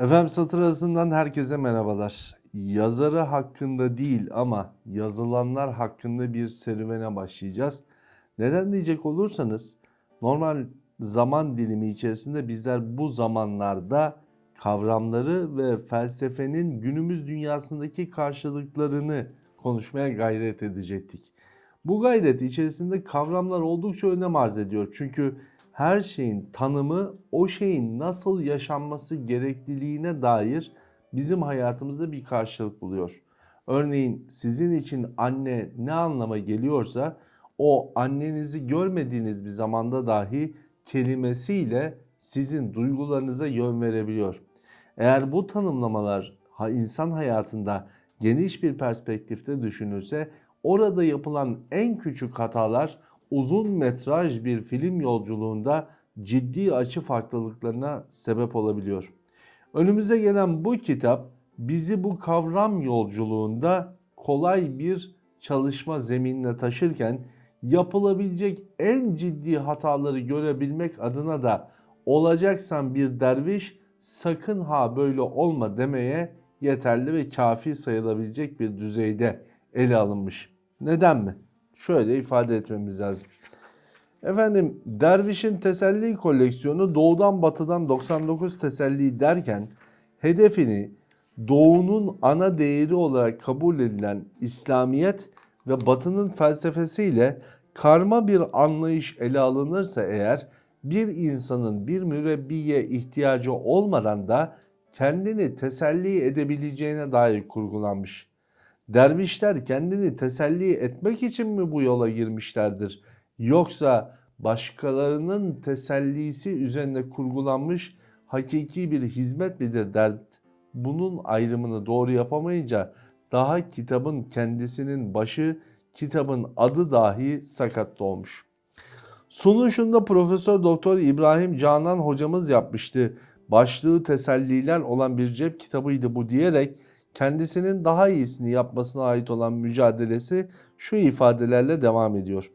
Efendim satır arasından herkese merhabalar. Yazarı hakkında değil ama yazılanlar hakkında bir serüvene başlayacağız. Neden diyecek olursanız normal zaman dilimi içerisinde bizler bu zamanlarda kavramları ve felsefenin günümüz dünyasındaki karşılıklarını konuşmaya gayret edecektik. Bu gayret içerisinde kavramlar oldukça önem arz ediyor. Çünkü her şeyin tanımı o şeyin nasıl yaşanması gerekliliğine dair bizim hayatımızda bir karşılık buluyor. Örneğin sizin için anne ne anlama geliyorsa o annenizi görmediğiniz bir zamanda dahi kelimesiyle sizin duygularınıza yön verebiliyor. Eğer bu tanımlamalar insan hayatında geniş bir perspektifte düşünülse orada yapılan en küçük hatalar uzun metraj bir film yolculuğunda ciddi açı farklılıklarına sebep olabiliyor. Önümüze gelen bu kitap bizi bu kavram yolculuğunda kolay bir çalışma zeminine taşırken yapılabilecek en ciddi hataları görebilmek adına da olacaksan bir derviş sakın ha böyle olma demeye yeterli ve kafi sayılabilecek bir düzeyde ele alınmış. Neden mi? Şöyle ifade etmemiz lazım. Efendim Derviş'in teselli koleksiyonu doğudan batıdan 99 teselli derken hedefini doğunun ana değeri olarak kabul edilen İslamiyet ve batının felsefesiyle karma bir anlayış ele alınırsa eğer bir insanın bir mürebbiye ihtiyacı olmadan da kendini teselli edebileceğine dair kurgulanmış. Dervişler kendini teselli etmek için mi bu yola girmişlerdir? Yoksa başkalarının tesellisi üzerine kurgulanmış hakiki bir hizmet midir dert? Bunun ayrımını doğru yapamayınca daha kitabın kendisinin başı, kitabın adı dahi sakat olmuş. Sunuşunda Profesör Doktor İbrahim Canan hocamız yapmıştı. Başlığı teselliler olan bir cep kitabıydı bu diyerek kendisinin daha iyisini yapmasına ait olan mücadelesi şu ifadelerle devam ediyor.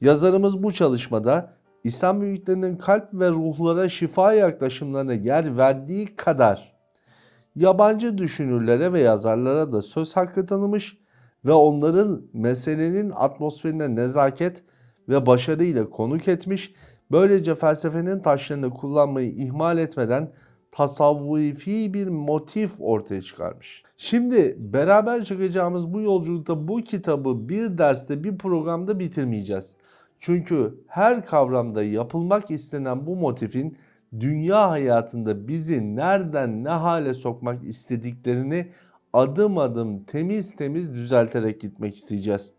Yazarımız bu çalışmada İslam büyüklerinin kalp ve ruhlara şifa yaklaşımlarına yer verdiği kadar yabancı düşünürlere ve yazarlara da söz hakkı tanımış ve onların meselenin atmosferine nezaket ve başarıyla konuk etmiş. Böylece felsefenin taşlarını kullanmayı ihmal etmeden tasavvufi bir motif ortaya çıkarmış. Şimdi beraber çıkacağımız bu yolculukta bu kitabı bir derste bir programda bitirmeyeceğiz. Çünkü her kavramda yapılmak istenen bu motifin dünya hayatında bizi nereden ne hale sokmak istediklerini adım adım temiz temiz düzelterek gitmek isteyeceğiz.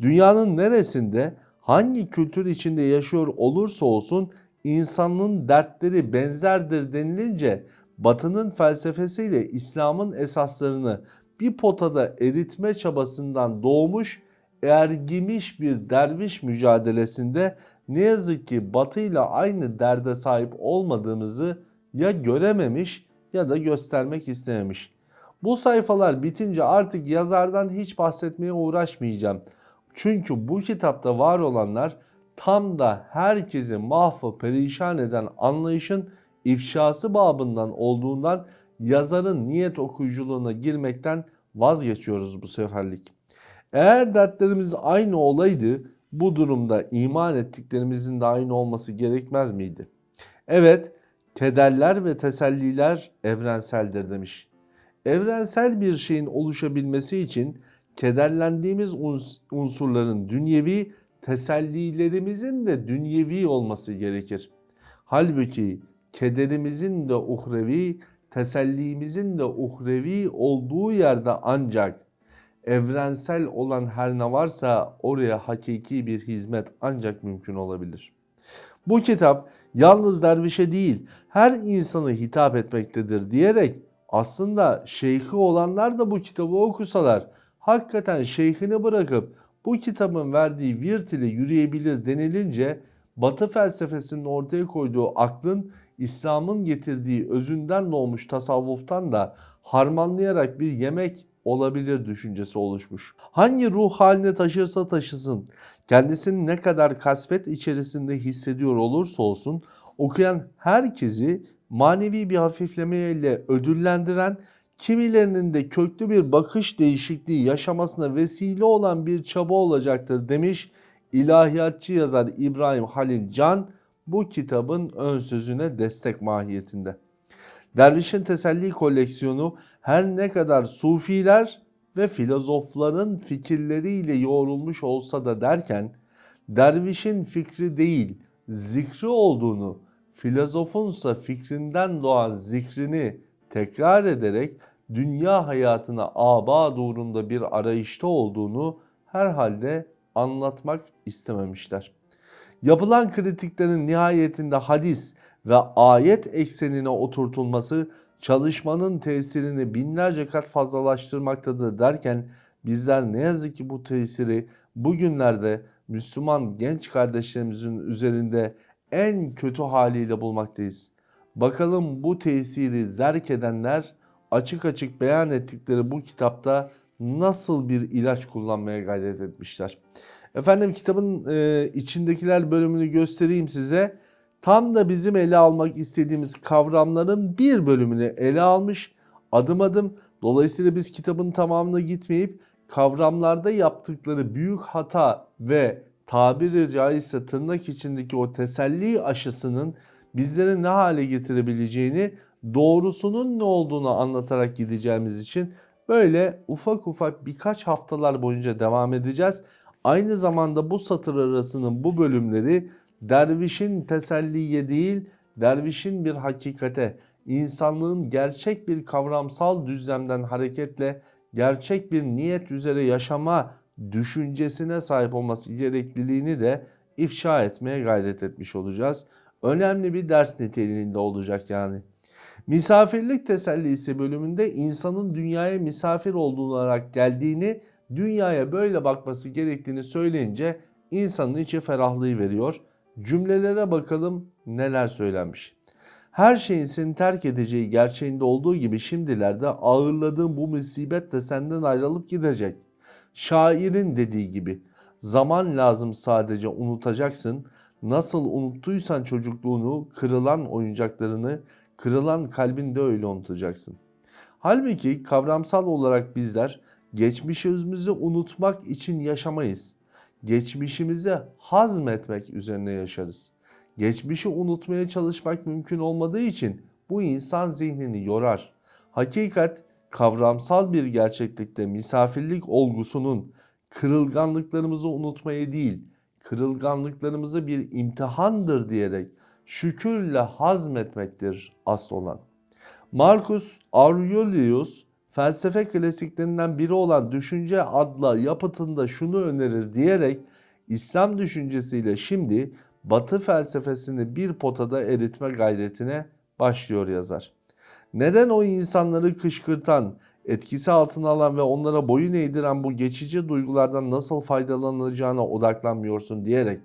Dünyanın neresinde hangi kültür içinde yaşıyor olursa olsun insanın dertleri benzerdir denilince Batı'nın felsefesiyle İslam'ın esaslarını bir potada eritme çabasından doğmuş ergimiş bir derviş mücadelesinde ne yazık ki Batı ile aynı derde sahip olmadığımızı ya görememiş ya da göstermek istememiş. Bu sayfalar bitince artık yazardan hiç bahsetmeye uğraşmayacağım. Çünkü bu kitapta var olanlar tam da herkesi mahvı perişan eden anlayışın ifşası babından olduğundan yazarın niyet okuyuculuğuna girmekten vazgeçiyoruz bu seferlik. Eğer dertlerimiz aynı olaydı bu durumda iman ettiklerimizin de aynı olması gerekmez miydi? Evet, kederler ve teselliler evrenseldir demiş. Evrensel bir şeyin oluşabilmesi için kederlendiğimiz unsurların dünyevi, tesellilerimizin de dünyevi olması gerekir. Halbuki kederimizin de uhrevi, tesellimizin de uhrevi olduğu yerde ancak evrensel olan her ne varsa oraya hakiki bir hizmet ancak mümkün olabilir. Bu kitap yalnız dervişe değil her insanı hitap etmektedir diyerek aslında şeyhi olanlar da bu kitabı okusalar hakikaten şeyhini bırakıp bu kitabın verdiği virt ile yürüyebilir denilince Batı felsefesinin ortaya koyduğu aklın İslam'ın getirdiği özünden doğmuş tasavvuftan da harmanlayarak bir yemek olabilir düşüncesi oluşmuş. Hangi ruh haline taşırsa taşısın, kendisini ne kadar kasvet içerisinde hissediyor olursa olsun okuyan herkesi manevi bir hafiflemeyle ödüllendiren, kimilerinin de köklü bir bakış değişikliği yaşamasına vesile olan bir çaba olacaktır demiş ilahiyatçı yazar İbrahim Halil Can bu kitabın ön sözüne destek mahiyetinde. Dervişin Teselli koleksiyonu her ne kadar sufiler ve filozofların fikirleriyle yoğrulmuş olsa da derken dervişin fikri değil zikri olduğunu, filozofunsa fikrinden doğan zikrini tekrar ederek dünya hayatına aba uğrunda bir arayışta olduğunu herhalde anlatmak istememişler. Yapılan kritiklerin nihayetinde hadis ve ayet eksenine oturtulması çalışmanın tesirini binlerce kat fazlalaştırmaktadır derken bizler ne yazık ki bu tesiri bugünlerde Müslüman genç kardeşlerimizin üzerinde en kötü haliyle bulmaktayız. Bakalım bu tesiri zerk edenler açık açık beyan ettikleri bu kitapta nasıl bir ilaç kullanmaya gayret etmişler. Efendim kitabın e, içindekiler bölümünü göstereyim size. Tam da bizim ele almak istediğimiz kavramların bir bölümünü ele almış adım adım. Dolayısıyla biz kitabın tamamına gitmeyip kavramlarda yaptıkları büyük hata ve tabiri caizse tırnak içindeki o teselli aşısının bizleri ne hale getirebileceğini doğrusunun ne olduğunu anlatarak gideceğimiz için böyle ufak ufak birkaç haftalar boyunca devam edeceğiz. Aynı zamanda bu satır arasının bu bölümleri dervişin teselliye değil, dervişin bir hakikate, insanlığın gerçek bir kavramsal düzlemden hareketle gerçek bir niyet üzere yaşama düşüncesine sahip olması gerekliliğini de ifşa etmeye gayret etmiş olacağız. Önemli bir ders niteliğinde olacak yani. Misafirlik tesellisi bölümünde insanın dünyaya misafir olarak geldiğini, dünyaya böyle bakması gerektiğini söyleyince insanın içi ferahlığı veriyor. Cümlelere bakalım neler söylenmiş. Her şeyin seni terk edeceği gerçeğinde olduğu gibi şimdilerde ağırladığın bu musibet de senden ayrılıp gidecek. Şairin dediği gibi zaman lazım sadece unutacaksın. Nasıl unuttuysan çocukluğunu, kırılan oyuncaklarını, kırılan kalbinde öyle unutacaksın. Halbuki kavramsal olarak bizler geçmişimizi unutmak için yaşamayız. Geçmişimizi hazmetmek üzerine yaşarız. Geçmişi unutmaya çalışmak mümkün olmadığı için bu insan zihnini yorar. Hakikat kavramsal bir gerçeklikte misafirlik olgusunun kırılganlıklarımızı unutmayı değil, kırılganlıklarımızı bir imtihandır diyerek şükürle hazmetmektir asıl olan. Marcus Aurelius felsefe klasiklerinden biri olan Düşünce adlı yapıtında şunu önerir diyerek İslam düşüncesiyle şimdi Batı felsefesini bir potada eritme gayretine başlıyor yazar. Neden o insanları kışkırtan, etkisi altına alan ve onlara boyun eğdiren bu geçici duygulardan nasıl faydalanacağına odaklanmıyorsun diyerek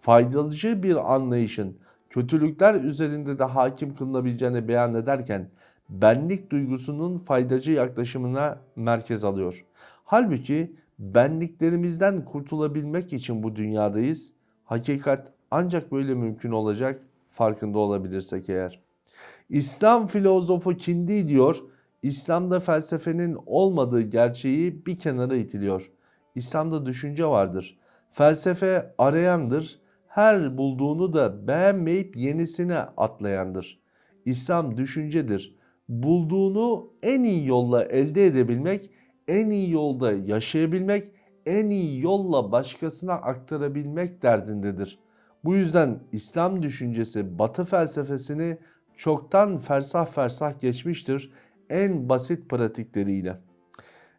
faydalıcı bir anlayışın kötülükler üzerinde de hakim kılınabileceğini beyan ederken benlik duygusunun faydacı yaklaşımına merkez alıyor. Halbuki benliklerimizden kurtulabilmek için bu dünyadayız. Hakikat ancak böyle mümkün olacak farkında olabilirsek eğer. İslam filozofu Kindi diyor, İslam'da felsefenin olmadığı gerçeği bir kenara itiliyor. İslam'da düşünce vardır. Felsefe arayandır, her bulduğunu da beğenmeyip yenisine atlayandır. İslam düşüncedir. Bulduğunu en iyi yolla elde edebilmek, en iyi yolda yaşayabilmek, en iyi yolla başkasına aktarabilmek derdindedir. Bu yüzden İslam düşüncesi Batı felsefesini çoktan fersah fersah geçmiştir en basit pratikleriyle.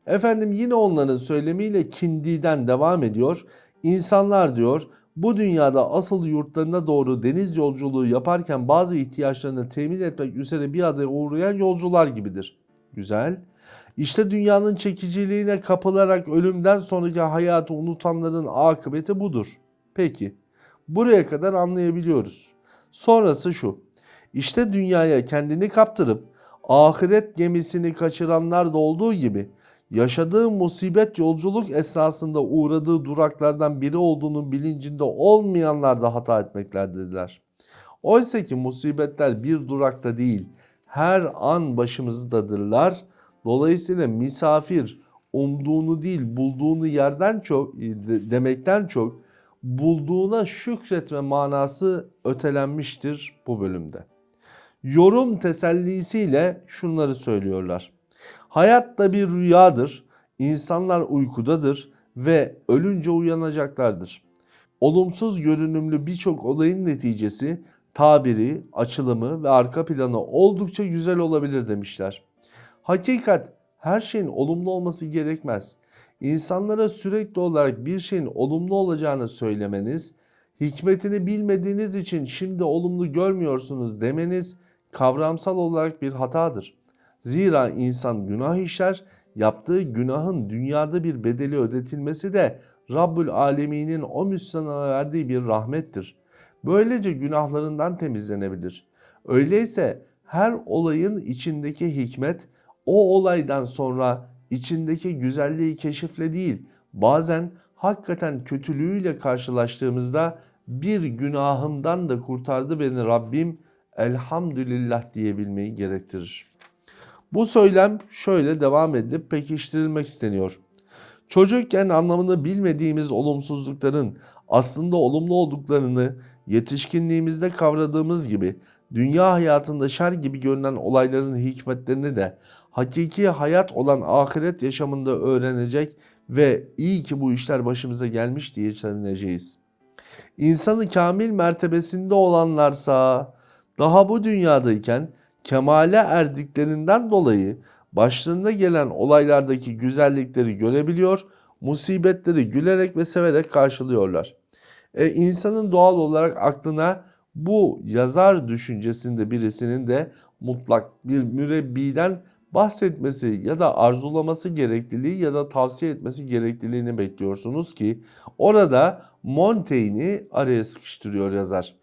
Efendim yine onların söylemiyle kindiden devam ediyor. İnsanlar diyor bu dünyada asıl yurtlarına doğru deniz yolculuğu yaparken bazı ihtiyaçlarını temin etmek üzere bir adaya uğrayan yolcular gibidir. Güzel. İşte dünyanın çekiciliğine kapılarak ölümden sonraki hayatı unutanların akıbeti budur. Peki. Buraya kadar anlayabiliyoruz. Sonrası şu. İşte dünyaya kendini kaptırıp ahiret gemisini kaçıranlar da olduğu gibi yaşadığı musibet yolculuk esnasında uğradığı duraklardan biri olduğunun bilincinde olmayanlar da hata etmeklerdiler. Oysa ki musibetler bir durakta değil, her an başımızdadırlar. Dolayısıyla misafir umduğunu değil bulduğunu yerden çok demekten çok bulduğuna şükretme manası ötelenmiştir bu bölümde. Yorum tesellisiyle şunları söylüyorlar. Hayat da bir rüyadır. İnsanlar uykudadır ve ölünce uyanacaklardır. Olumsuz görünümlü birçok olayın neticesi tabiri, açılımı ve arka planı oldukça güzel olabilir demişler. Hakikat her şeyin olumlu olması gerekmez. İnsanlara sürekli olarak bir şeyin olumlu olacağını söylemeniz, hikmetini bilmediğiniz için şimdi olumlu görmüyorsunuz demeniz kavramsal olarak bir hatadır. Zira insan günah işler, yaptığı günahın dünyada bir bedeli ödetilmesi de Rabbül Alemin'in o Müslümana verdiği bir rahmettir. Böylece günahlarından temizlenebilir. Öyleyse her olayın içindeki hikmet o olaydan sonra içindeki güzelliği keşifle değil, bazen hakikaten kötülüğüyle karşılaştığımızda bir günahımdan da kurtardı beni Rabbim elhamdülillah diyebilmeyi gerektirir. Bu söylem şöyle devam edip pekiştirilmek isteniyor. Çocukken anlamını bilmediğimiz olumsuzlukların aslında olumlu olduklarını yetişkinliğimizde kavradığımız gibi dünya hayatında şer gibi görünen olayların hikmetlerini de hakiki hayat olan ahiret yaşamında öğrenecek ve iyi ki bu işler başımıza gelmiş diye sevineceğiz. İnsanı kamil mertebesinde olanlarsa daha bu dünyadayken kemale erdiklerinden dolayı başlarına gelen olaylardaki güzellikleri görebiliyor, musibetleri gülerek ve severek karşılıyorlar. E, insanın doğal olarak aklına bu yazar düşüncesinde birisinin de mutlak bir mürebbiden bahsetmesi ya da arzulaması gerekliliği ya da tavsiye etmesi gerekliliğini bekliyorsunuz ki orada Montaigne'i araya sıkıştırıyor yazar.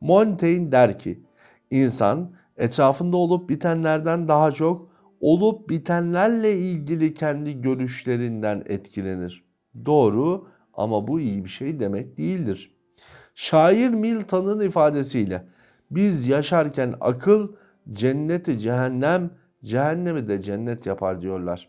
Montaigne der ki insan etrafında olup bitenlerden daha çok olup bitenlerle ilgili kendi görüşlerinden etkilenir. Doğru ama bu iyi bir şey demek değildir. Şair Milton'un ifadesiyle biz yaşarken akıl cenneti cehennem, cehennemi de cennet yapar diyorlar.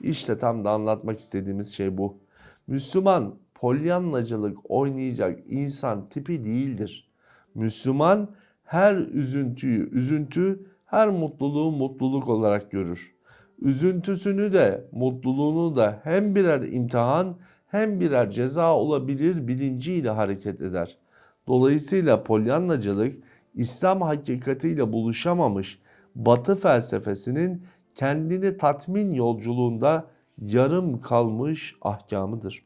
İşte tam da anlatmak istediğimiz şey bu. Müslüman polyanlacılık oynayacak insan tipi değildir. Müslüman her üzüntüyü üzüntü, her mutluluğu mutluluk olarak görür. Üzüntüsünü de mutluluğunu da hem birer imtihan hem birer ceza olabilir bilinciyle hareket eder. Dolayısıyla polyanlacılık İslam hakikatiyle buluşamamış Batı felsefesinin kendini tatmin yolculuğunda yarım kalmış ahkamıdır.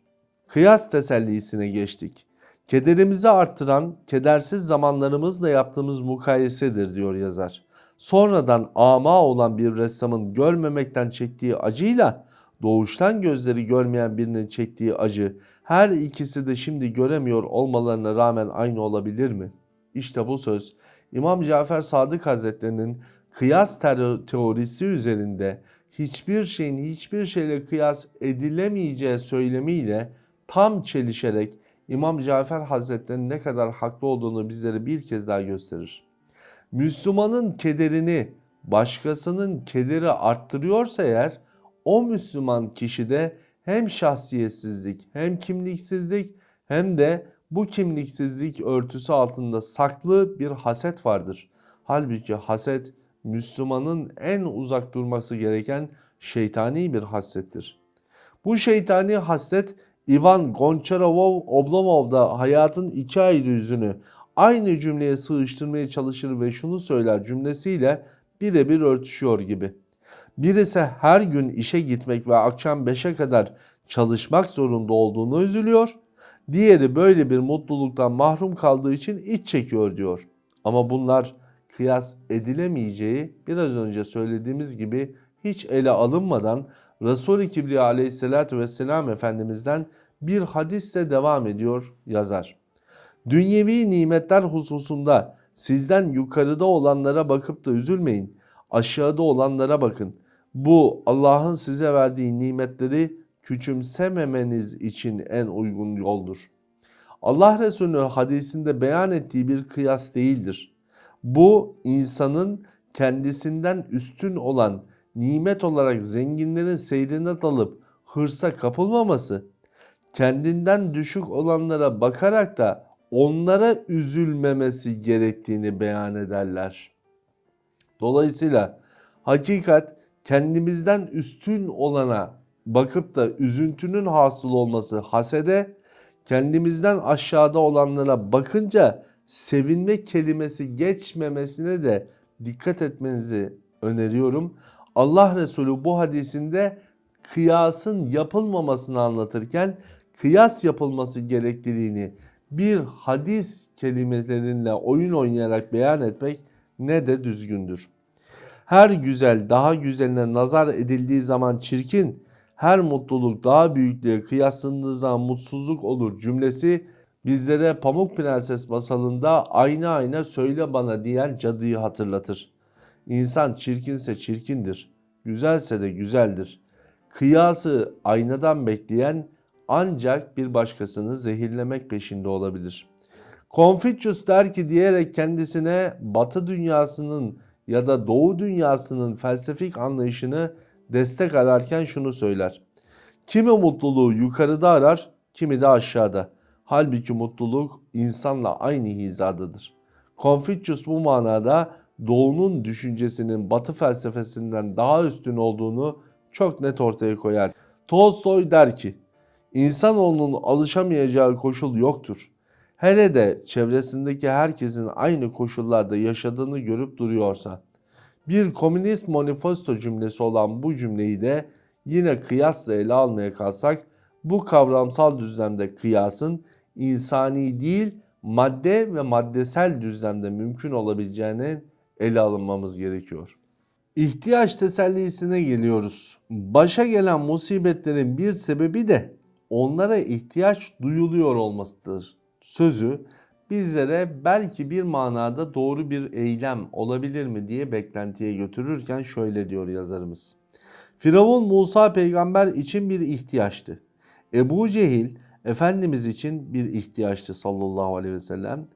Kıyas tesellisine geçtik. Kederimizi arttıran kedersiz zamanlarımızla yaptığımız mukayesedir diyor yazar. Sonradan ama olan bir ressamın görmemekten çektiği acıyla doğuştan gözleri görmeyen birinin çektiği acı her ikisi de şimdi göremiyor olmalarına rağmen aynı olabilir mi? İşte bu söz İmam Cafer Sadık Hazretlerinin kıyas teorisi üzerinde hiçbir şeyin hiçbir şeyle kıyas edilemeyeceği söylemiyle tam çelişerek İmam Cafer Hazretleri'nin ne kadar haklı olduğunu bizlere bir kez daha gösterir. Müslümanın kederini başkasının kederi arttırıyorsa eğer o Müslüman kişide hem şahsiyetsizlik hem kimliksizlik hem de bu kimliksizlik örtüsü altında saklı bir haset vardır. Halbuki haset Müslümanın en uzak durması gereken şeytani bir hasettir. Bu şeytani haset Ivan Gonçarovov Oblomov da hayatın iki ayrı yüzünü aynı cümleye sığıştırmaya çalışır ve şunu söyler cümlesiyle birebir örtüşüyor gibi. Birisi her gün işe gitmek ve akşam 5'e kadar çalışmak zorunda olduğunu üzülüyor. Diğeri böyle bir mutluluktan mahrum kaldığı için iç çekiyor diyor. Ama bunlar kıyas edilemeyeceği biraz önce söylediğimiz gibi hiç ele alınmadan Resul-i Kibriya aleyhissalatü vesselam Efendimiz'den bir hadisle devam ediyor yazar. Dünyevi nimetler hususunda sizden yukarıda olanlara bakıp da üzülmeyin. Aşağıda olanlara bakın. Bu Allah'ın size verdiği nimetleri küçümsememeniz için en uygun yoldur. Allah Resulü'nün hadisinde beyan ettiği bir kıyas değildir. Bu insanın kendisinden üstün olan nimet olarak zenginlerin seyrine dalıp hırsa kapılmaması, kendinden düşük olanlara bakarak da onlara üzülmemesi gerektiğini beyan ederler. Dolayısıyla hakikat kendimizden üstün olana bakıp da üzüntünün hasıl olması hasede, kendimizden aşağıda olanlara bakınca sevinme kelimesi geçmemesine de dikkat etmenizi öneriyorum. Allah Resulü bu hadisinde kıyasın yapılmamasını anlatırken kıyas yapılması gerekliliğini bir hadis kelimelerinle oyun oynayarak beyan etmek ne de düzgündür. Her güzel daha güzeline nazar edildiği zaman çirkin, her mutluluk daha büyüklüğe kıyaslandığı zaman mutsuzluk olur cümlesi bizlere Pamuk Prenses masalında ayna ayna söyle bana diyen cadıyı hatırlatır. İnsan çirkinse çirkindir, güzelse de güzeldir. Kıyası aynadan bekleyen ancak bir başkasını zehirlemek peşinde olabilir. Confucius der ki diyerek kendisine Batı dünyasının ya da Doğu dünyasının felsefik anlayışını destek ararken şunu söyler. Kimi mutluluğu yukarıda arar, kimi de aşağıda. Halbuki mutluluk insanla aynı hizadadır. Confucius bu manada Doğu'nun düşüncesinin Batı felsefesinden daha üstün olduğunu çok net ortaya koyar. Tolstoy der ki, İnsanoğlunun alışamayacağı koşul yoktur. Hele de çevresindeki herkesin aynı koşullarda yaşadığını görüp duruyorsa. Bir komünist manifesto cümlesi olan bu cümleyi de yine kıyasla ele almaya kalsak bu kavramsal düzlemde kıyasın insani değil madde ve maddesel düzlemde mümkün olabileceğini ele alınmamız gerekiyor. İhtiyaç tesellisine geliyoruz. Başa gelen musibetlerin bir sebebi de onlara ihtiyaç duyuluyor olmasıdır. Sözü bizlere belki bir manada doğru bir eylem olabilir mi diye beklentiye götürürken şöyle diyor yazarımız. Firavun Musa peygamber için bir ihtiyaçtı. Ebu Cehil Efendimiz için bir ihtiyaçtı sallallahu aleyhi ve sellem.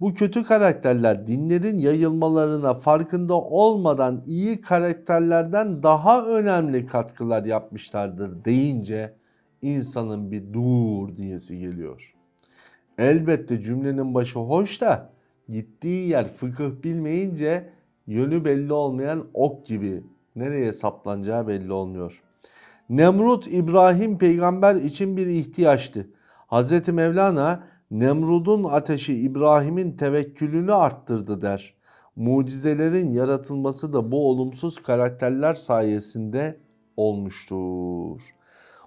Bu kötü karakterler dinlerin yayılmalarına farkında olmadan iyi karakterlerden daha önemli katkılar yapmışlardır deyince insanın bir dur diyesi geliyor. Elbette cümlenin başı hoş da gittiği yer fıkıh bilmeyince yönü belli olmayan ok gibi nereye saplanacağı belli olmuyor. Nemrut İbrahim peygamber için bir ihtiyaçtı. Hz. Mevlana Nemrud'un ateşi İbrahim'in tevekkülünü arttırdı der. Mucizelerin yaratılması da bu olumsuz karakterler sayesinde olmuştur.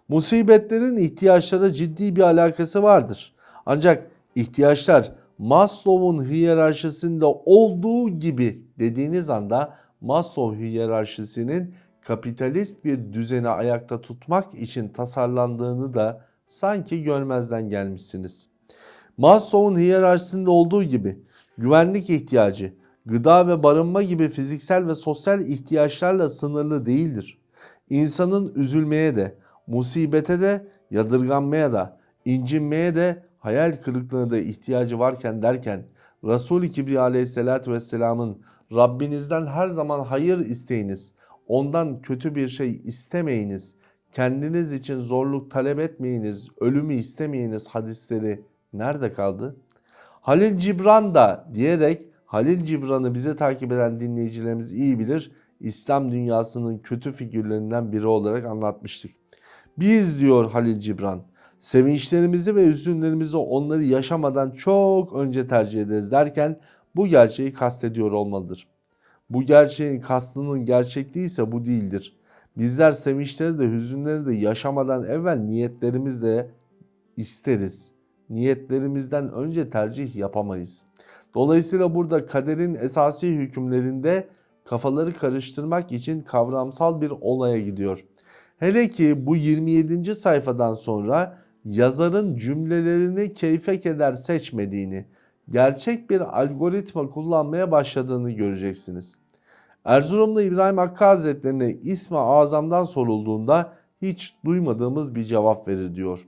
Musibetlerin ihtiyaçlara ciddi bir alakası vardır. Ancak ihtiyaçlar Maslow'un hiyerarşisinde olduğu gibi dediğiniz anda Maslow hiyerarşisinin kapitalist bir düzeni ayakta tutmak için tasarlandığını da sanki görmezden gelmişsiniz. Maslow'un hiyerarşisinde olduğu gibi güvenlik ihtiyacı, gıda ve barınma gibi fiziksel ve sosyal ihtiyaçlarla sınırlı değildir. İnsanın üzülmeye de, musibete de, yadırganmaya da, incinmeye de, hayal kırıklığına da ihtiyacı varken derken Resul-i Kibriya aleyhissalatü vesselamın Rabbinizden her zaman hayır isteyiniz, ondan kötü bir şey istemeyiniz, kendiniz için zorluk talep etmeyiniz, ölümü istemeyiniz hadisleri nerede kaldı? Halil Cibran da diyerek Halil Cibran'ı bize takip eden dinleyicilerimiz iyi bilir. İslam dünyasının kötü figürlerinden biri olarak anlatmıştık. Biz diyor Halil Cibran sevinçlerimizi ve üzünlerimizi onları yaşamadan çok önce tercih ederiz derken bu gerçeği kastediyor olmalıdır. Bu gerçeğin kastının gerçekliği ise bu değildir. Bizler sevinçleri de hüzünleri de yaşamadan evvel niyetlerimizle isteriz. Niyetlerimizden önce tercih yapamayız. Dolayısıyla burada kaderin esasi hükümlerinde kafaları karıştırmak için kavramsal bir olaya gidiyor. Hele ki bu 27. sayfadan sonra yazarın cümlelerini keyfe keder seçmediğini, gerçek bir algoritma kullanmaya başladığını göreceksiniz. Erzurumlu İbrahim Hakkı Hazretlerine ismi azamdan sorulduğunda hiç duymadığımız bir cevap verir diyor.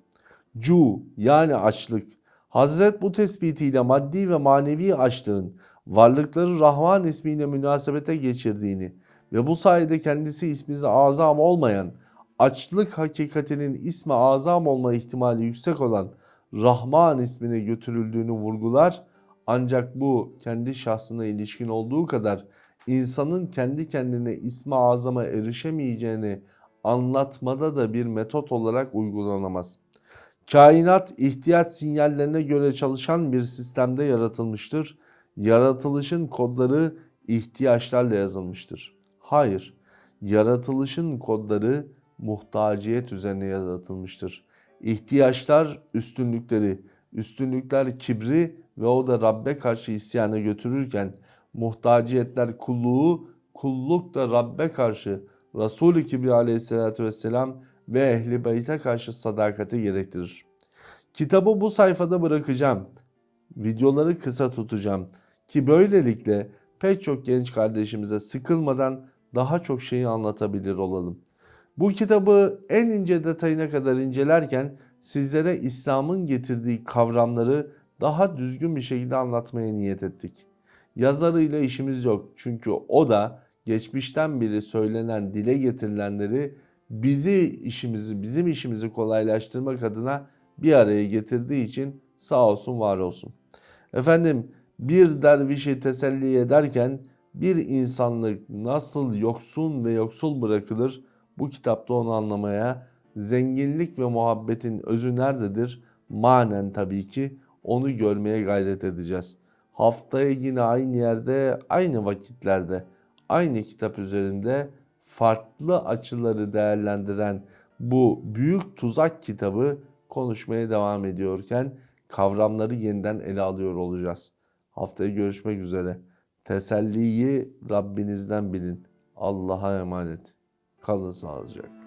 Cu yani açlık, Hazret bu tespitiyle maddi ve manevi açlığın varlıkları Rahman ismiyle münasebete geçirdiğini ve bu sayede kendisi ismi azam olmayan açlık hakikatinin ismi azam olma ihtimali yüksek olan Rahman ismine götürüldüğünü vurgular. Ancak bu kendi şahsına ilişkin olduğu kadar insanın kendi kendine ismi azama erişemeyeceğini anlatmada da bir metot olarak uygulanamaz. Kainat ihtiyaç sinyallerine göre çalışan bir sistemde yaratılmıştır. Yaratılışın kodları ihtiyaçlarla yazılmıştır. Hayır, yaratılışın kodları muhtaciyet üzerine yaratılmıştır. İhtiyaçlar üstünlükleri, üstünlükler kibri ve o da Rabbe karşı isyana götürürken muhtaciyetler kulluğu, kulluk da Rabbe karşı Resul-i Kibri aleyhissalatü vesselam ve ehli beyte karşı sadakati gerektirir. Kitabı bu sayfada bırakacağım. Videoları kısa tutacağım ki böylelikle pek çok genç kardeşimize sıkılmadan daha çok şeyi anlatabilir olalım. Bu kitabı en ince detayına kadar incelerken sizlere İslam'ın getirdiği kavramları daha düzgün bir şekilde anlatmaya niyet ettik. Yazarıyla işimiz yok çünkü o da geçmişten beri söylenen, dile getirilenleri bizi işimizi, bizim işimizi kolaylaştırmak adına bir araya getirdiği için sağ olsun var olsun. Efendim bir dervişi teselli ederken bir insanlık nasıl yoksun ve yoksul bırakılır bu kitapta onu anlamaya, zenginlik ve muhabbetin özü nerededir? Manen tabii ki onu görmeye gayret edeceğiz. Haftaya yine aynı yerde, aynı vakitlerde, aynı kitap üzerinde farklı açıları değerlendiren bu büyük tuzak kitabı konuşmaya devam ediyorken kavramları yeniden ele alıyor olacağız. Haftaya görüşmek üzere. Teselliyi Rabbinizden bilin. Allah'a emanet. Kalın sağlıcakla.